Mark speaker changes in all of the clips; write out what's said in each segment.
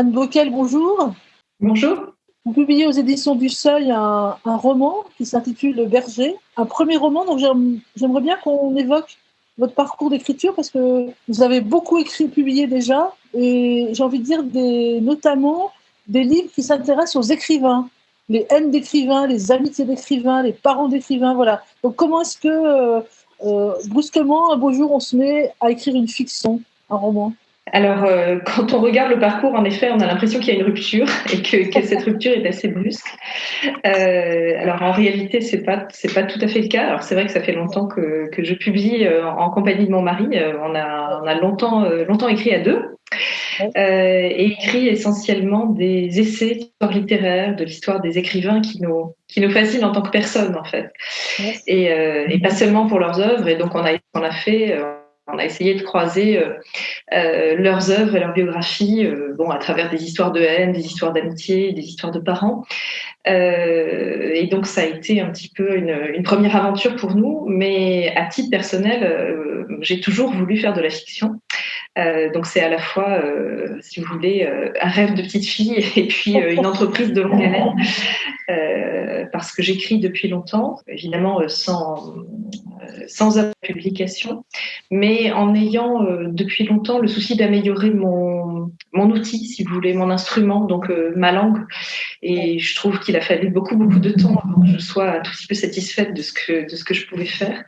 Speaker 1: Anne Bockel, bonjour.
Speaker 2: Bonjour.
Speaker 1: Vous publiez aux éditions du Seuil un, roman qui s'intitule Le Berger, un premier roman. Donc j'aimerais bien qu'on évoque votre parcours d'écriture parce que vous avez beaucoup écrit, publié déjà, et j'ai envie de dire des, notamment des livres qui s'intéressent aux écrivains, les haines d'écrivains, les amitiés d'écrivains, les parents d'écrivains, voilà. Donc comment est-ce que euh, euh, brusquement, un beau jour, on se met à écrire une fiction, un roman?
Speaker 2: Alors, euh, quand on regarde le parcours, en effet, on a l'impression qu'il y a une rupture et que, cette rupture est assez brusque. Euh, alors, en réalité, c'est pas c'est pas tout à fait le cas. Alors, c'est vrai que ça fait longtemps que, que je publie euh, en compagnie de mon mari. on a on a longtemps longtemps écrit à deux. et écrit essentiellement des essais d'histoire littéraire, de l'histoire des écrivains qui nous qui nous fascinent en tant que personnes en fait, et, et, pas seulement pour leurs œuvres. Et donc on a on a fait on a essayé de croiser euh, euh, leurs œuvres et leurs biographies, euh, bon, à travers des histoires de haine, des histoires d'amitié, des histoires de parents. et donc ça a été un petit peu une, première aventure pour nous, mais à titre personnel, j'ai toujours voulu faire de la fiction. donc c'est à la fois, si vous voulez, un rêve de petite fille et puis une entreprise de longue haleine, parce que j'écris depuis longtemps, évidemment sans sans publication, mais en ayant euh, depuis longtemps le souci d'améliorer mon, mon outil, si vous voulez, mon instrument, donc euh, ma langue. Et je trouve qu'il a fallu beaucoup, beaucoup de temps avant que je sois tout petit peu satisfaite de ce que, de ce que je pouvais faire.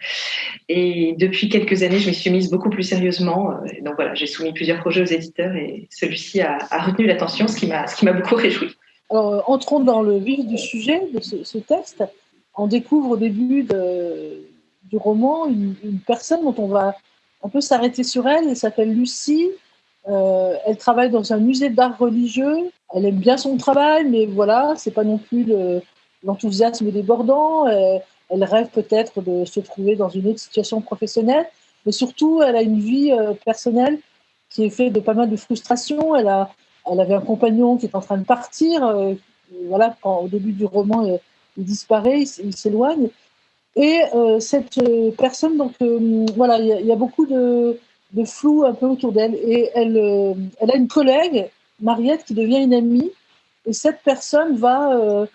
Speaker 2: Et depuis quelques années, je m'y suis mise beaucoup plus sérieusement. Euh, donc voilà, j'ai soumis plusieurs projets aux éditeurs et celui-ci a, a retenu l'attention, ce qui m'a beaucoup réjoui.
Speaker 1: Alors, entrons dans le vif du sujet de ce, ce texte. On découvre au début de, du roman une, personne dont on va un peu s'arrêter sur elle. Elle s'appelle Lucie. Euh, elle travaille dans un musée d'art religieux. Elle aime bien son travail, mais voilà, c'est pas non plus l'enthousiasme débordant. Euh, elle rêve peut-être de se trouver dans une autre situation professionnelle, mais surtout, elle a une vie euh, personnelle qui est faite de pas mal de frustrations. Elle a, elle avait un compagnon qui est en train de partir. voilà, quand au début du roman, il disparaît, il s'éloigne. Et euh, cette euh, personne, donc euh, voilà, il y, a beaucoup de, de, flou un peu autour d'elle. Et elle, elle a une collègue, Mariette, qui devient une amie. Et cette personne va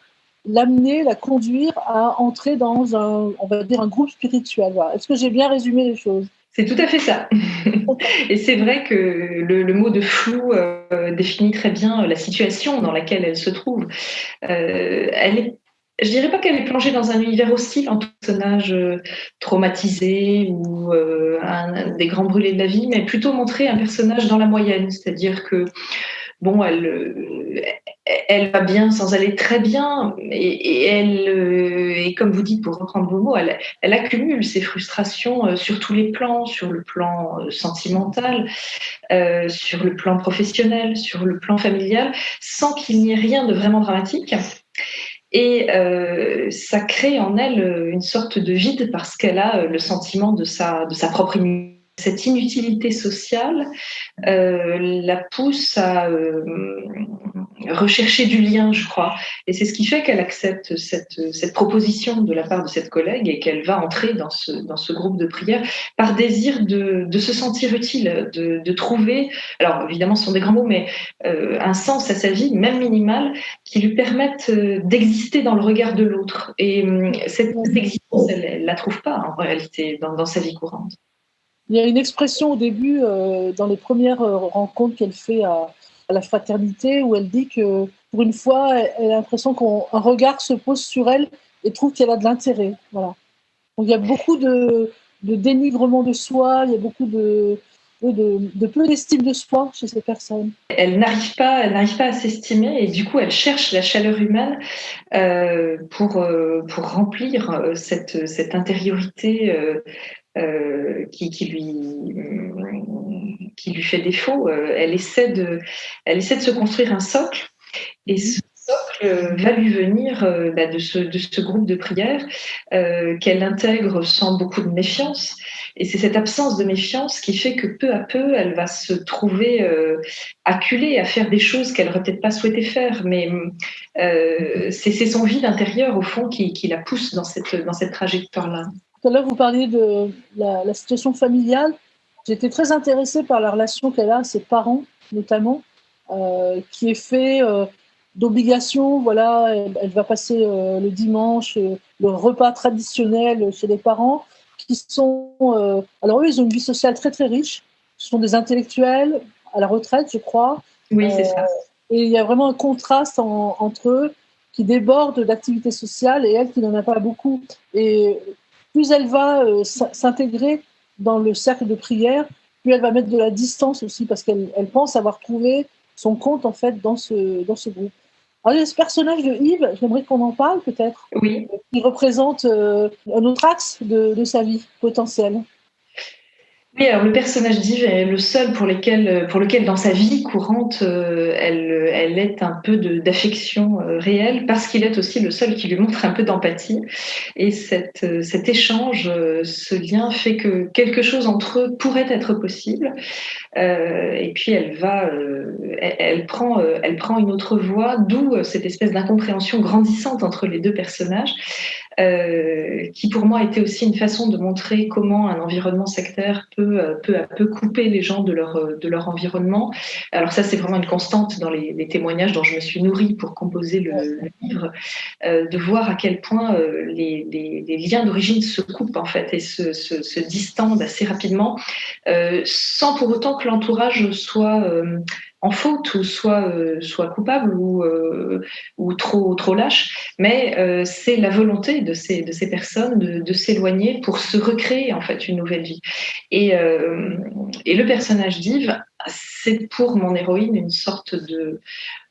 Speaker 1: l'amener, la conduire à entrer dans un, on va dire, un groupe spirituel. Est-ce que j'ai bien résumé les choses?
Speaker 2: C'est tout à fait ça. Et c'est vrai que le, le, mot de flou définit très bien la situation dans laquelle elle se trouve. Euh, elle est je dirais pas qu'elle est plongée dans un univers hostile en personnage euh, traumatisé ou euh, un, des grands brûlés de la vie, mais plutôt montrer un personnage dans la moyenne, c'est-à-dire que bon, elle, euh, va bien sans aller très bien, et, elle, et comme vous dites, pour reprendre vos mots, elle, accumule ses frustrations sur tous les plans, sur le plan sentimental, sur le plan professionnel, sur le plan familial, sans qu'il n'y ait rien de vraiment dramatique. Et euh, ça crée en elle euh, une sorte de vide parce qu'elle a euh, le sentiment de sa, de sa propre cette inutilité sociale euh, la pousse à euh, rechercher du lien, je crois. Et c'est ce qui fait qu'elle accepte cette, cette, proposition de la part de cette collègue et qu'elle va entrer dans ce, dans ce groupe de prière par désir de, de se sentir utile, de, de, trouver, alors évidemment ce sont des grands mots, mais euh, un sens à sa vie, même minimal, qui lui permette d'exister dans le regard de l'autre. Et cette, existence, elle ne la trouve pas en réalité dans, dans sa vie courante.
Speaker 1: Il y a une expression au début, euh, dans les premières euh, rencontres qu'elle fait à, la fraternité, où elle dit que pour une fois, elle, a l'impression qu'un regard se pose sur elle et trouve qu'elle a de l'intérêt. Voilà. Donc il y a beaucoup de, dénigrement de soi, il y a beaucoup de, de, peu d'estime de soi chez ces personnes.
Speaker 2: Elle n'arrive pas, pas à s'estimer et du coup elle cherche la chaleur humaine euh, pour pour remplir cette cette intériorité euh, qui, qui, lui, qui lui fait défaut. Euh, elle, essaie de, elle essaie de se construire un socle et ce va lui venir euh, bah, de, ce, groupe de prière qu'elle intègre sans beaucoup de méfiance. Et c'est cette absence de méfiance qui fait que peu à peu, elle va se trouver acculée à faire des choses qu'elle n'aurait peut-être pas souhaité faire. Mais c'est son vide intérieur, au fond, qui, la pousse dans cette, dans cette trajectoire-là.
Speaker 1: Tout à l'heure, vous parliez de la, situation familiale. J'étais très intéressée par la relation qu'elle a à ses parents, notamment. qui est fait d'obligation. Voilà, elle, va passer le dimanche le repas traditionnel chez les parents, qui sont. alors, eux, ils ont une vie sociale très, très riche. Ce sont des intellectuels à la retraite, je crois.
Speaker 2: Oui, c'est ça.
Speaker 1: Et il y a vraiment un contraste entre eux qui déborde d'activités sociales et elle qui n'en a pas beaucoup. Et plus elle va euh, s'intégrer dans le cercle de prière, plus elle va mettre de la distance aussi parce qu'elle elle pense avoir trouvé son compte en fait dans ce, dans ce groupe. Alors, ce personnage de Yves, j'aimerais qu'on en parle peut-être.
Speaker 2: Oui.
Speaker 1: Qui représente euh, un autre axe de, de sa vie potentielle.
Speaker 2: Oui, alors le personnage d'Yves est le seul pour, lesquels, pour lequel dans sa vie courante, euh, elle, elle est un peu d'affection euh, réelle, parce qu'il est aussi le seul qui lui montre un peu d'empathie. Et euh, cet échange, ce lien fait que quelque chose entre eux pourrait être possible. et puis elle va, elle, prend, elle prend une autre voie, d'où cette espèce d'incompréhension grandissante entre les deux personnages. Euh, qui pour moi était aussi une façon de montrer comment un environnement sectaire peut euh, peu à peu couper les gens de leur, euh, de leur environnement. Alors ça, c'est vraiment une constante dans les, les, témoignages dont je me suis nourrie pour composer le, livre, euh, de voir à quel point les, les, liens d'origine se coupent en fait et se, distendent assez rapidement, sans pour autant que l'entourage soit en faute ou soit euh, soit coupable ou euh, ou trop trop lâche. Mais euh, c'est la volonté de ces de ces personnes de, de s'éloigner pour se recréer en fait une nouvelle vie. Et et le personnage d'Yves c'est pour mon héroïne une sorte de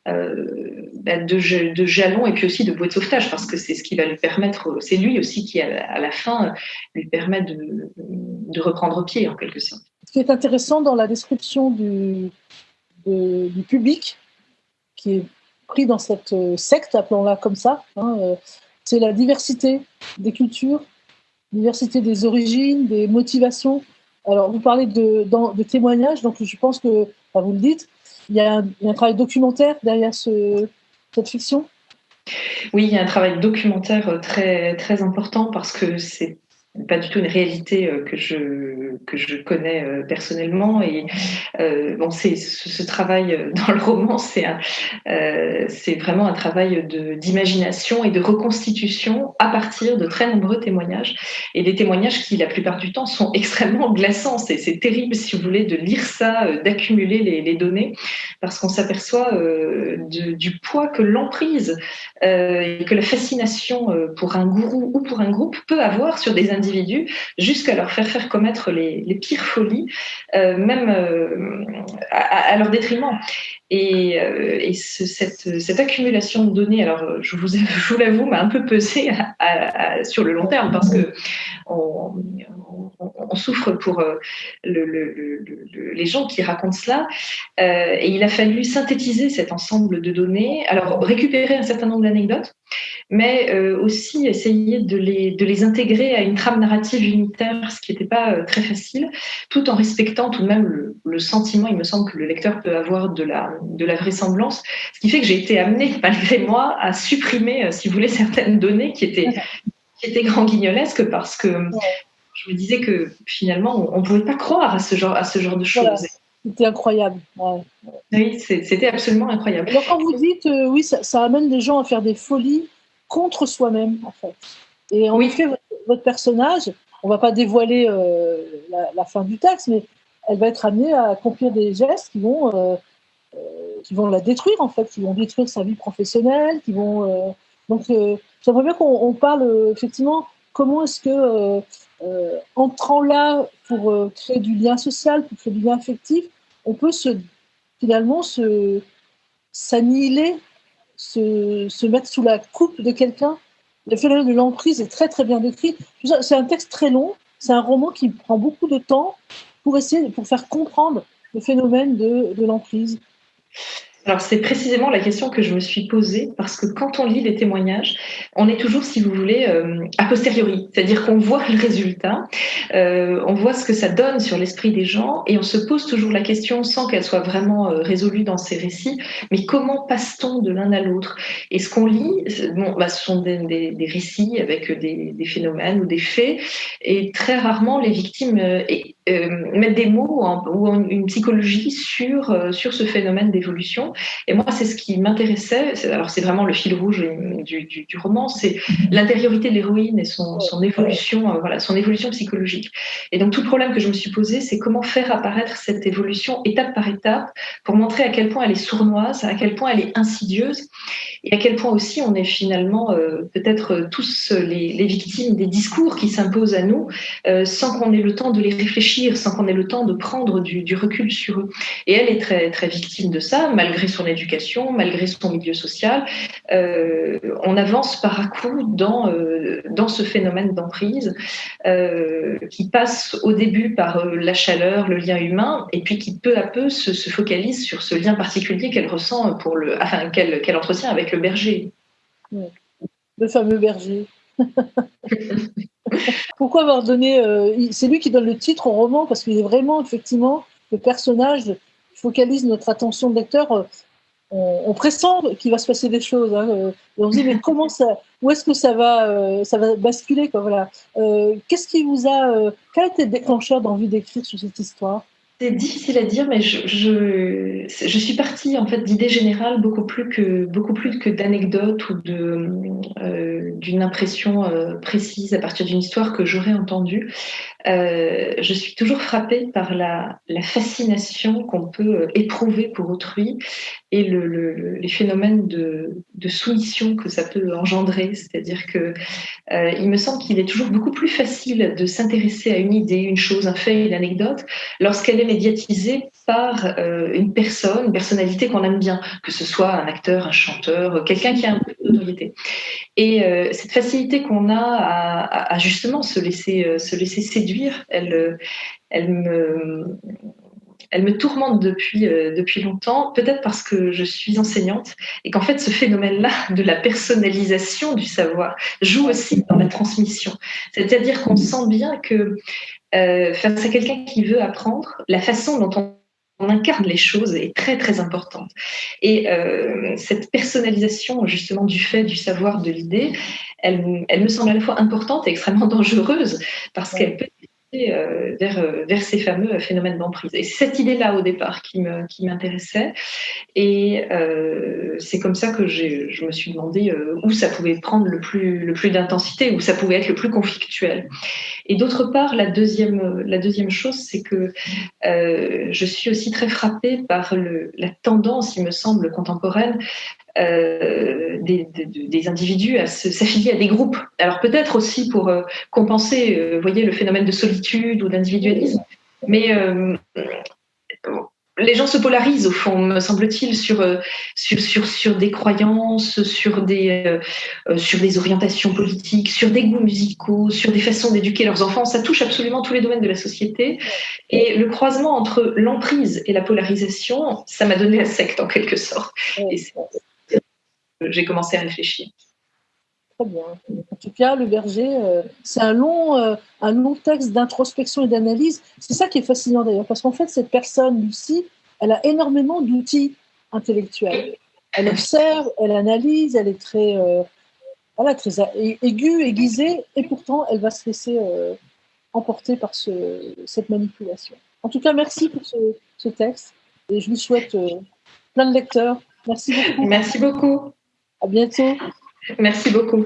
Speaker 2: de, de, jalon et puis aussi de boîte de sauvetage parce que c'est ce qui va lui permettre, c'est lui aussi qui à la fin lui permet de, reprendre pied en quelque sorte.
Speaker 1: Ce qui est intéressant dans la description du, public qui est pris dans cette euh, secte, appelons-la comme ça. Hein, euh, c'est la diversité des cultures, diversité des origines, des motivations. Alors, vous parlez de témoignages, donc je pense que, vous le dites, il y, a un, travail documentaire derrière ce, cette fiction?
Speaker 2: Oui, il y a un travail documentaire très, très important parce que c'est pas du tout une réalité euh, que je que je connais euh, personnellement. Et euh, bon ce, travail dans le roman c'est euh, vraiment un travail d'imagination et de reconstitution à partir de très nombreux témoignages. Et des témoignages qui la plupart du temps sont extrêmement glaçants. C'est terrible si vous voulez de lire ça d'accumuler les, données. Parce qu'on s'aperçoit du poids que l'emprise et que la fascination pour un gourou ou pour un groupe peut avoir sur des individus jusqu'à leur faire commettre les, pires folies, euh, même euh, à, leur détriment. Et, euh, cette, accumulation de données, alors je vous, l'avoue, m'a un peu pesé sur le long terme parce que on, souffre pour les gens qui racontent cela. et il a fallu synthétiser cet ensemble de données, alors récupérer un certain nombre d'anecdotes, mais aussi essayer de les, de les intégrer à une trame narrative unitaire, ce qui n'était pas euh, très facile, tout en respectant tout de même le, sentiment, il me semble, que le lecteur peut avoir de la, de la vraisemblance, ce qui fait que j'ai été amenée, malgré moi, à supprimer, euh, si vous voulez, certaines données qui étaient, qui étaient grand guignolesques parce que je me disais que finalement, on ne pouvait pas croire à ce genre, à ce genre de choses.
Speaker 1: C'était incroyable.
Speaker 2: Oui, c'était absolument incroyable.
Speaker 1: Alors quand vous dites, euh, oui, ça, ça, amène des gens à faire des folies contre soi-même, en fait. Et en effet, votre personnage, on va pas dévoiler euh, la, fin du texte, mais elle va être amenée à accomplir des gestes qui vont, euh, euh, qui vont la détruire, en fait, qui vont détruire sa vie professionnelle, qui vont. donc, j'aimerais bien qu'on parle effectivement comment est-ce que, entrant là pour créer du lien social, pour créer du lien affectif, on peut finalement se s'annihiler, se mettre sous la coupe de quelqu'un le phénomène de l'emprise est très très bien décrit. C'est un texte très long, c'est un roman qui prend beaucoup de temps pour essayer, pour faire comprendre le phénomène de, de l'emprise.
Speaker 2: Alors c'est précisément la question que je me suis posée parce que quand on lit les témoignages, on est toujours, si vous voulez, euh, a posteriori, c'est-à-dire qu'on voit le résultat, euh, on voit ce que ça donne sur l'esprit des gens et on se pose toujours la question sans qu'elle soit vraiment euh, résolue dans ces récits, mais comment passe-t-on de l'un à l'autre? Et ce qu'on lit, bon, bah, ce sont des, des, récits avec des, des, phénomènes ou des faits et très rarement les victimes et euh, mettre des mots ou une psychologie sur, euh, sur ce phénomène d'évolution. Et moi, c'est ce qui m'intéressait. Alors, c'est vraiment le fil rouge du, du, du roman, c'est l'intériorité de l'héroïne et son, son évolution, euh, voilà, son évolution psychologique. Et donc, tout le problème que je me suis posé, c'est comment faire apparaître cette évolution étape par étape pour montrer à quel point elle est sournoise, à quel point elle est insidieuse et à quel point aussi on est finalement peut-être tous les, les, victimes des discours qui s'imposent à nous sans qu'on ait le temps de les réfléchir sans qu'on ait le temps de prendre du, recul sur eux. Et elle est très, très victime de ça, malgré son éducation, malgré son milieu social. Euh, on avance par à coup dans, euh, dans ce phénomène d'emprise euh, qui passe au début par la chaleur, le lien humain, et puis qui peu à peu se, focalise sur ce lien particulier qu'elle ressent pour le, enfin, qu'elle entretient avec le berger.
Speaker 1: Le fameux berger. Pourquoi avoir donné. Euh, c'est lui qui donne le titre au roman parce qu'il est vraiment, effectivement, le personnage focalise notre attention de lecteur. Euh, on, pressent qu'il va se passer des choses. Hein, euh, on se dit, mais comment ça. Où est-ce que ça va, ça va basculer quoi, voilà. Qu'est-ce qui vous a. quel a été le déclencheur d'envie d'écrire sur cette histoire?
Speaker 2: C'est difficile à dire, mais je, je, je suis partie en fait d'idées générales beaucoup plus que beaucoup plus que d'anecdotes ou de euh, d'une impression euh, précise à partir d'une histoire que j'aurais entendue. Euh, je suis toujours frappée par la, la fascination qu'on peut éprouver pour autrui les phénomènes de, soumission que ça peut engendrer. C'est-à-dire que euh, il me semble qu'il est toujours beaucoup plus facile de s'intéresser à une idée, une chose, un fait, une anecdote, lorsqu'elle est médiatisée par euh, une personne, une personnalité qu'on aime bien, que ce soit un acteur, un chanteur, quelqu'un qui a un peu de notoriété. Et euh, cette facilité qu'on a à, justement se laisser, se laisser séduire, elle me elle me tourmente depuis, euh, depuis longtemps, peut-être parce que je suis enseignante et qu'en fait ce phénomène-là de la personnalisation du savoir joue aussi dans la transmission. C'est-à-dire qu'on sent bien que euh, face à quelqu'un qui veut apprendre, la façon dont on incarne les choses est très très importante. Et euh, cette personnalisation justement du fait, du savoir, de l'idée, elle, me semble à la fois importante et extrêmement dangereuse parce qu'elle peut vers, euh, vers ces fameux phénomènes d'emprise. Et cette idée-là au départ qui m'intéressait. et euh, c'est comme ça que je me suis demandé où ça pouvait prendre le plus, d'intensité, où ça pouvait être le plus conflictuel. Et d'autre part, la deuxième, chose, c'est que je suis aussi très frappée par la tendance, il me semble, contemporaine euh, des, individus à s'affilier à des groupes. Alors peut-être aussi pour euh, compenser, euh, voyez, le phénomène de solitude ou d'individualisme, mais les gens se polarisent au fond, me semble-t-il, sur, sur, sur, sur, des croyances, sur des, sur des orientations politiques, sur des goûts musicaux, sur des façons d'éduquer leurs enfants. Ça touche absolument tous les domaines de la société. Et le croisement entre l'emprise et la polarisation, ça m'a donné la secte en quelque sorte. J'ai commencé à réfléchir.
Speaker 1: Très bien. En tout cas, Le Berger, euh, c'est un long, euh, un long texte d'introspection et d'analyse. C'est ça qui est fascinant d'ailleurs, parce qu'en fait, cette personne, Lucie, elle a énormément d'outils intellectuels. Elle observe, elle analyse, elle est très, euh, voilà, très aiguë, aiguisée, et pourtant, elle va se laisser emporter par ce, cette manipulation. En tout cas, merci pour ce, ce texte, et je vous souhaite plein de lecteurs. Merci beaucoup.
Speaker 2: Merci beaucoup.
Speaker 1: À bientôt.
Speaker 2: Merci beaucoup.